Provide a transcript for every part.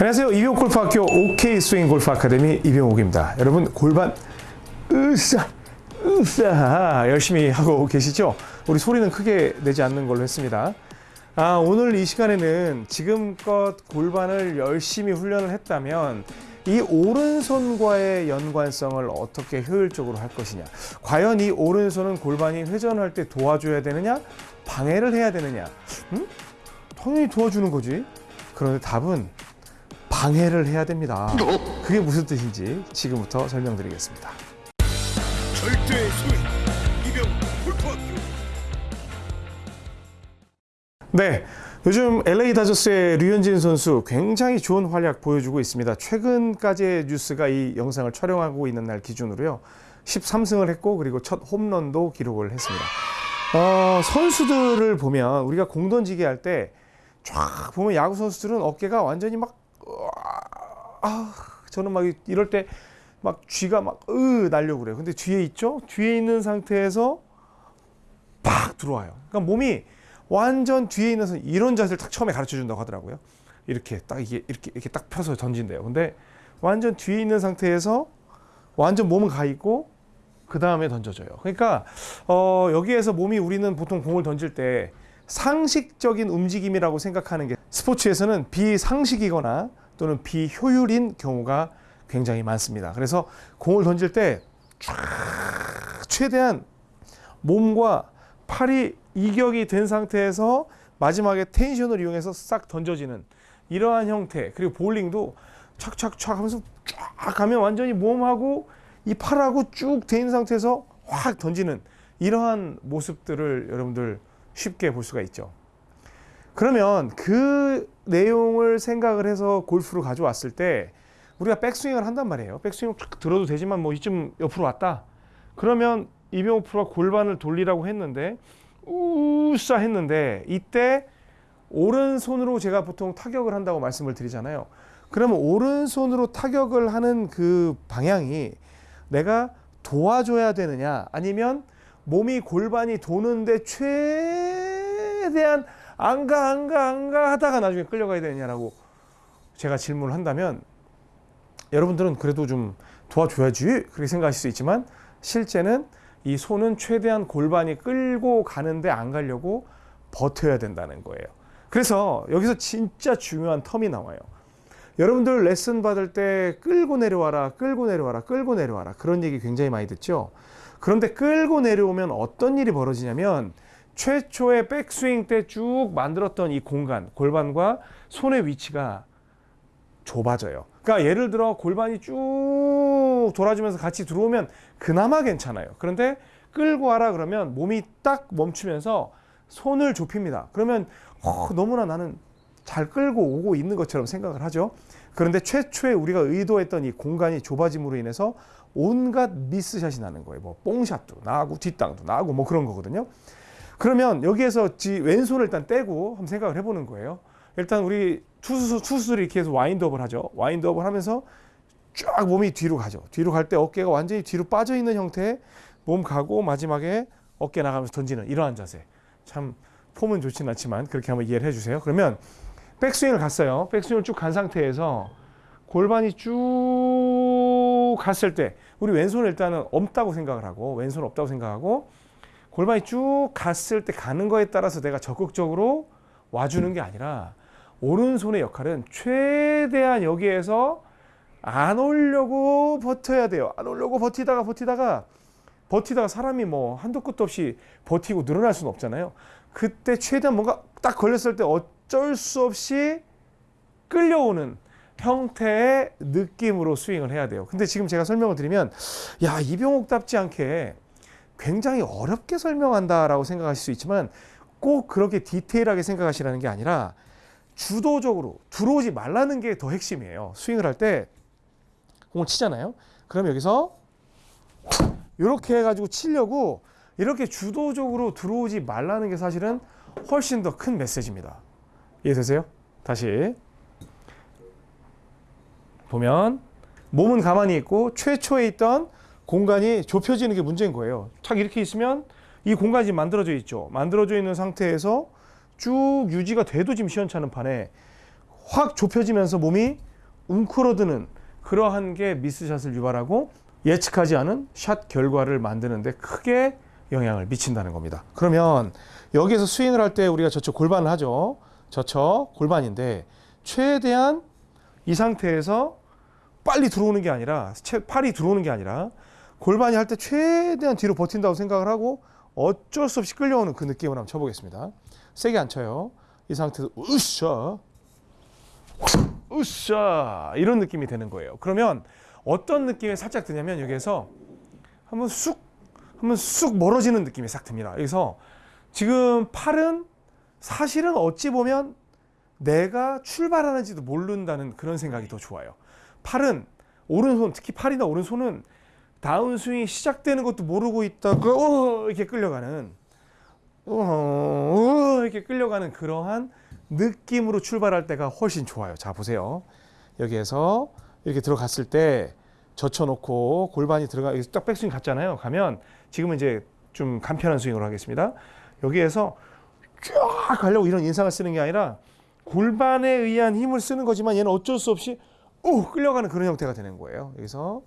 안녕하세요. 이병 골프학교 OK 스윙 골프 아카데미 이병옥입니다. 여러분 골반 으쌰 으쌰 열심히 하고 계시죠? 우리 소리는 크게 내지 않는 걸로 했습니다. 아, 오늘 이 시간에는 지금껏 골반을 열심히 훈련을 했다면 이 오른손과의 연관성을 어떻게 효율적으로 할 것이냐. 과연 이 오른손은 골반이 회전할 때 도와줘야 되느냐? 방해를 해야 되느냐? 음? 당연히 도와주는 거지. 그런데 답은 방해를 해야 됩니다. 그게 무슨 뜻인지 지금부터 설명드리겠습니다. 절대 이병 골프학교 네. 요즘 LA 다저스의 류현진 선수 굉장히 좋은 활약 보여주고 있습니다. 최근까지의 뉴스가 이 영상을 촬영하고 있는 날 기준으로요. 13승을 했고 그리고 첫 홈런도 기록을 했습니다. 어, 선수들을 보면 우리가 공 던지기 할 때 쫙 보면 야구 선수들은 어깨가 완전히 막 아, 저는 막 이럴 때 막 쥐가 막으 날려고 그래요. 근데 뒤에 있죠? 뒤에 있는 상태에서 팍 들어와요. 그러니까 몸이 완전 뒤에 있는 선 이런 자세를 딱 처음에 가르쳐 준다고 하더라고요. 이렇게 딱 이게 이렇게 이렇게 딱 펴서 던진대요. 근데 완전 뒤에 있는 상태에서 완전 몸은 가 있고 그 다음에 던져져요. 그러니까 어, 여기에서 몸이 우리는 보통 공을 던질 때 상식적인 움직임이라고 생각하는 게 스포츠에서는 비상식이거나 또는 비효율인 경우가 굉장히 많습니다. 그래서 공을 던질 때쫙 최대한 몸과 팔이 이격이 된 상태에서 마지막에 텐션을 이용해서 싹 던져지는 이러한 형태 그리고 볼링도 착착착 하면서 쫙 가면 완전히 몸하고 이 팔하고 쭉 돼 있는 상태에서 확 던지는 이러한 모습들을 여러분들 쉽게 볼 수가 있죠. 그러면 그 내용을 생각을 해서 골프로 가져왔을 때 우리가 백스윙을 한단 말이에요. 백스윙을 쫙 들어도 되지만 뭐 이쯤 옆으로 왔다. 그러면 이병호 프로가 골반을 돌리라고 했는데 우싸 했는데 이때 오른손으로 제가 보통 타격을 한다고 말씀을 드리잖아요. 그러면 오른손으로 타격을 하는 그 방향이 내가 도와줘야 되느냐 아니면 몸이 골반이 도는데 최대한 안 가 안 가 안 가 하다가 나중에 끌려가야 되느냐라고 제가 질문을 한다면 여러분들은 그래도 좀 도와줘야지 그렇게 생각하실 수 있지만 실제는 이 손은 최대한 골반이 끌고 가는데 안 가려고 버텨야 된다는 거예요. 그래서 여기서 진짜 중요한 텀이 나와요. 여러분들 레슨 받을 때 끌고 내려와라, 끌고 내려와라, 끌고 내려와라. 그런 얘기 굉장히 많이 듣죠. 그런데 끌고 내려오면 어떤 일이 벌어지냐면 최초의 백스윙 때 쭉 만들었던 이 공간, 골반과 손의 위치가 좁아져요. 그러니까 예를 들어 골반이 쭉 돌아주면서 같이 들어오면 그나마 괜찮아요. 그런데 끌고 와라 그러면 몸이 딱 멈추면서 손을 좁힙니다. 그러면 어, 너무나 나는 잘 끌고 오고 있는 것처럼 생각을 하죠. 그런데 최초에 우리가 의도했던 이 공간이 좁아짐으로 인해서 온갖 미스샷이 나는 거예요. 뭐 뽕샷도 나고 뒷땅도 나고 뭐 그런 거거든요. 그러면 여기에서 지 왼손을 일단 떼고 한번 생각을 해보는 거예요. 일단 우리 투수 투수들이 이렇게 해서 와인드업을 하죠. 와인드업을 하면서 쫙 몸이 뒤로 가죠. 뒤로 갈 때 어깨가 완전히 뒤로 빠져 있는 형태의 몸 가고 마지막에 어깨 나가면서 던지는 이러한 자세. 참 폼은 좋지는 않지만 그렇게 한번 이해를 해주세요. 그러면 백스윙을 갔어요. 백스윙을 쭉 간 상태에서 골반이 쭉 갔을 때 우리 왼손을 일단은 없다고 생각을 하고 왼손 없다고 생각하고 골반이 쭉 갔을 때 가는 거에 따라서 내가 적극적으로 와주는 게 아니라 오른손의 역할은 최대한 여기에서 안 오려고 버텨야 돼요. 안 오려고 버티다가 버티다가 버티다가 사람이 뭐 한도 끝도 없이 버티고 늘어날 수는 없잖아요. 그때 최대한 뭔가 딱 걸렸을 때 어쩔 수 없이 끌려오는 형태의 느낌으로 스윙을 해야 돼요. 근데 지금 제가 설명을 드리면 야 이병옥답지 않게 굉장히 어렵게 설명한다라고 생각하실 수 있지만 꼭 그렇게 디테일하게 생각하시라는 게 아니라 주도적으로 들어오지 말라는 게 더 핵심이에요. 스윙을 할 때 공을 치잖아요. 그럼 여기서 이렇게 해가지고 치려고 이렇게 주도적으로 들어오지 말라는 게 사실은 훨씬 더 큰 메시지입니다. 이해되세요? 다시 보면 몸은 가만히 있고 최초에 있던 공간이 좁혀지는 게 문제인 거예요. 착 이렇게 있으면 이 공간이 지금 만들어져 있죠. 만들어져 있는 상태에서 쭉 유지가 돼도 지금 시원찮은 판에 확 좁혀지면서 몸이 웅크러드는 그러한 게 미스샷을 유발하고 예측하지 않은 샷 결과를 만드는데 크게 영향을 미친다는 겁니다. 그러면 여기에서 스윙을 할 때 우리가 저쪽 골반을 하죠. 저쪽 골반인데 최대한 이 상태에서 빨리 들어오는 게 아니라 채- 팔이 들어오는 게 아니라 골반이 할 때 최대한 뒤로 버틴다고 생각을 하고 어쩔 수 없이 끌려오는 그 느낌을 한번 쳐보겠습니다. 세게 안 쳐요. 이 상태에서 으쌰 으쌰 이런 느낌이 되는 거예요. 그러면 어떤 느낌이 살짝 드냐면 여기에서 한번 쑥 한번 쑥 멀어지는 느낌이 싹 듭니다. 그래서 지금 팔은 사실은 어찌 보면 내가 출발하는지도 모른다는 그런 생각이 더 좋아요. 팔은 오른손 특히 팔이나 오른손은 다운스윙이 시작되는 것도 모르고 있다가 어, 이렇게 끌려가는 어, 어, 이렇게 끌려가는 그러한 느낌으로 출발할 때가 훨씬 좋아요. 자 보세요. 여기에서 이렇게 들어갔을 때 젖혀놓고 골반이 들어가 여기서 딱 백스윙 갔잖아요. 가면 지금은 이제 좀 간편한 스윙으로 하겠습니다. 여기에서 쫙 가려고 이런 인상을 쓰는 게 아니라 골반에 의한 힘을 쓰는 거지만 얘는 어쩔 수 없이 오 끌려가는 그런 형태가 되는 거예요. 여기서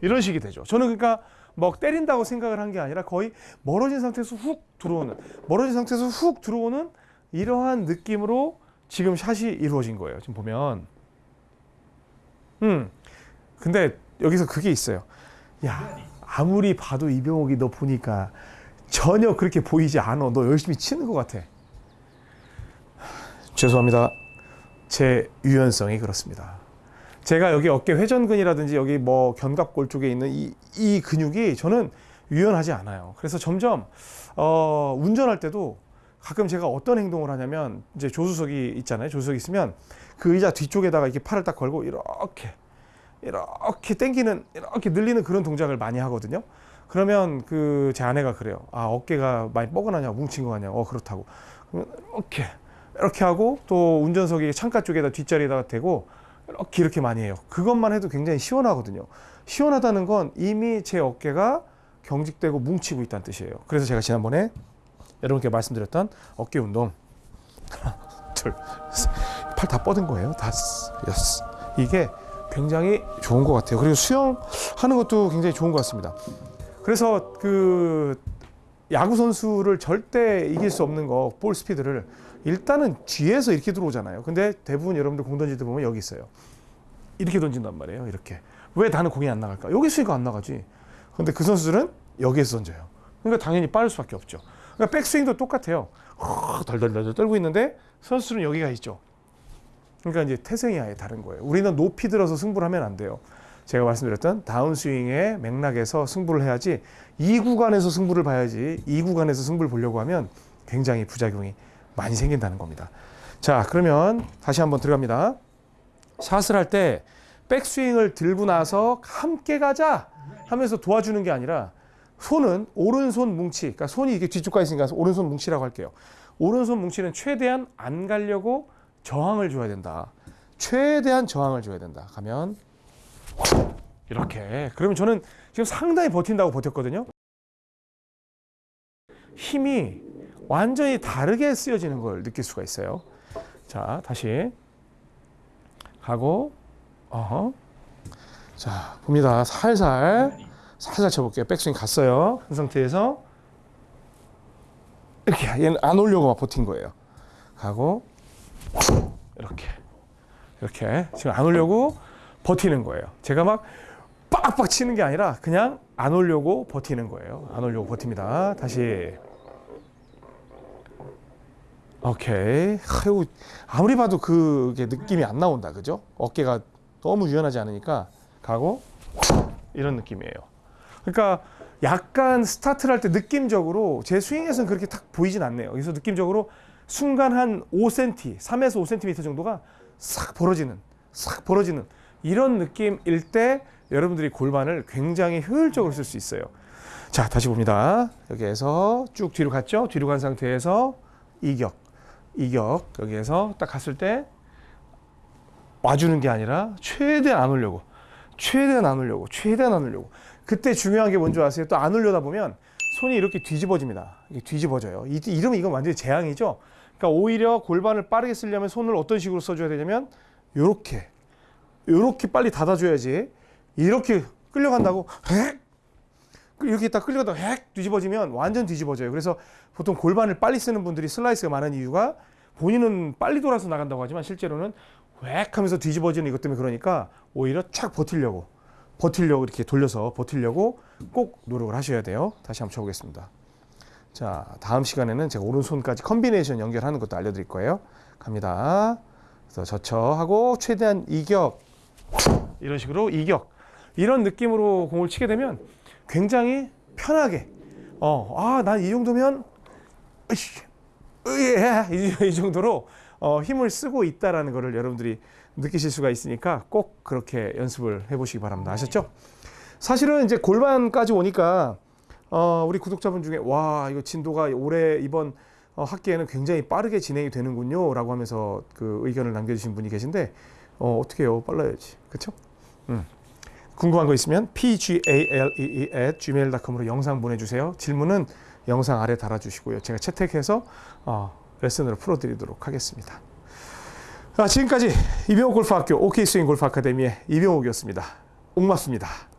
이런 식이 되죠. 저는 그러니까 뭐 때린다고 생각을 한 게 아니라 거의 멀어진 상태에서 훅 들어오는 멀어진 상태에서 훅 들어오는 이러한 느낌으로 지금 샷이 이루어진 거예요. 지금 보면 음 근데 여기서 그게 있어요. 야 아무리 봐도 이병옥이 너 보니까 전혀 그렇게 보이지 않아. 너 열심히 치는 것 같아. 죄송합니다. 제 유연성이 그렇습니다. 제가 여기 어깨 회전근이라든지 여기 뭐 견갑골 쪽에 있는 이, 이 근육이 저는 유연하지 않아요. 그래서 점점 어, 운전할 때도 가끔 제가 어떤 행동을 하냐면 이제 조수석이 있잖아요. 조수석 이 있으면 그 의자 뒤쪽에다가 이렇게 팔을 딱 걸고 이렇게 이렇게 당기는 이렇게 늘리는 그런 동작을 많이 하거든요. 그러면 그 제 아내가 그래요. 아 어깨가 많이 뻐근하냐, 뭉친 거 같냐. 어 그렇다고. 그러면 이렇게 이렇게 하고 또 운전석이 창가 쪽에다 뒷자리에다가 대고 이렇게 이렇게 많이 해요. 그것만 해도 굉장히 시원하거든요. 시원하다는 건 이미 제 어깨가 경직되고 뭉치고 있다는 뜻이에요. 그래서 제가 지난번에 여러분께 말씀드렸던 어깨 운동 하나, 둘, 팔 다 뻗은 거예요. 여섯. 이게 굉장히 좋은 것 같아요. 그리고 수영하는 것도 굉장히 좋은 것 같습니다. 그래서 그 야구 선수를 절대 이길 수 없는 거 볼 스피드를 일단은 뒤에서 이렇게 들어오잖아요. 근데 대부분 여러분들 공 던질 때 보면 여기 있어요. 이렇게 던진단 말이에요. 이렇게. 왜 나는 공이 안 나갈까? 여기 있으니까 안 나가지. 근데 그 선수들은 여기에서 던져요. 그러니까 당연히 빠를 수밖에 없죠. 그러니까 백스윙도 똑같아요. 허, 덜덜덜 떨고 있는데 선수들은 여기가 있죠. 그러니까 이제 태생이 아예 다른 거예요. 우리는 높이 들어서 승부를 하면 안 돼요. 제가 말씀드렸던 다운스윙의 맥락에서 승부를 해야지 이 구간에서 승부를 봐야지 이 구간에서 승부를 보려고 하면 굉장히 부작용이 많이 생긴다는 겁니다. 자, 그러면 다시 한번 들어갑니다. 샷을 할 때 백스윙을 들고 나서 함께 가자 하면서 도와주는 게 아니라 손은 오른손 뭉치, 그러니까 손이 이게 뒤쪽 가 있으니까 오른손 뭉치라고 할게요. 오른손 뭉치는 최대한 안 가려고 저항을 줘야 된다. 최대한 저항을 줘야 된다. 가면 이렇게. 그러면 저는 지금 상당히 버틴다고 버텼거든요. 힘이 완전히 다르게 쓰여지는 걸 느낄 수가 있어요. 자, 다시 가고, 어허. 자, 봅니다. 살살, 살살 쳐볼게요. 백스윙 갔어요. 그 상태에서 이렇게 얘는 안 오려고 막 버틴 거예요. 가고, 이렇게, 이렇게 지금 안 오려고 버티는 거예요. 제가 막 빡빡 치는 게 아니라 그냥 안 오려고 버티는 거예요. 안 오려고 버팁니다. 다시. 오케이. 아유, 아무리 봐도 그게 느낌이 안 나온다. 그죠? 어깨가 너무 유연하지 않으니까 가고 이런 느낌이에요. 그러니까 약간 스타트를 할 때 느낌적으로 제 스윙에서는 그렇게 딱 보이진 않네요. 그래서 느낌적으로 순간 한 5cm, 3에서 5cm 정도가 싹 벌어지는, 싹 벌어지는 이런 느낌일 때 여러분들이 골반을 굉장히 효율적으로 쓸 수 있어요. 자, 다시 봅니다. 여기에서 쭉 뒤로 갔죠? 뒤로 간 상태에서 이격, 이격. 여기에서 딱 갔을 때 와주는 게 아니라 최대한 안 오려고, 최대한 안 오려고, 최대한 안 오려고. 그때 중요한 게 뭔지 아세요? 또 안 올려다 보면 손이 이렇게 뒤집어집니다. 뒤집어져요. 이, 이러면 이건 완전히 재앙이죠. 그러니까 오히려 골반을 빠르게 쓰려면 손을 어떤 식으로 써줘야 되냐면 요렇게 요렇게 빨리 닫아줘야지 이렇게 끌려간다고 홱 이렇게 딱 끌려가다가 홱 뒤집어지면 완전 뒤집어져요. 그래서 보통 골반을 빨리 쓰는 분들이 슬라이스가 많은 이유가 본인은 빨리 돌아서 나간다고 하지만 실제로는 획 하면서 뒤집어지는 이것 때문에 그러니까 오히려 촥 버틸려고 버틸려고 이렇게 돌려서 버틸려고 꼭 노력을 하셔야 돼요. 다시 한번 쳐보겠습니다. 자, 다음 시간에는 제가 오른손까지 컨비네이션 연결하는 것도 알려드릴 거예요. 갑니다. 그래서 저쳐하고 최대한 이격 이런 식으로 이격 이런 느낌으로 공을 치게 되면 굉장히 편하게 어, 아, 난 이 정도면 으이씨, 으예 이, 이 정도로 어, 힘을 쓰고 있다라는 것을 여러분들이 느끼실 수가 있으니까 꼭 그렇게 연습을 해보시기 바랍니다. 아셨죠? 사실은 이제 골반까지 오니까 어, 우리 구독자분 중에 와 이거 진도가 올해 이번 어, 학기에는 굉장히 빠르게 진행이 되는군요 라고 하면서 그 의견을 남겨주신 분이 계신데 어, 어떻게 해요? 빨라야지, 그렇죠? 음. 궁금한 거 있으면 pgalee at gmail.com으로 영상 보내주세요. 질문은 영상 아래 달아주시고요. 제가 채택해서 어, 레슨으로 풀어드리도록 하겠습니다. 아, 지금까지 이병옥 골프학교 OK 스윙 골프 아카데미의 이병옥이었습니다. 옥맞습니다.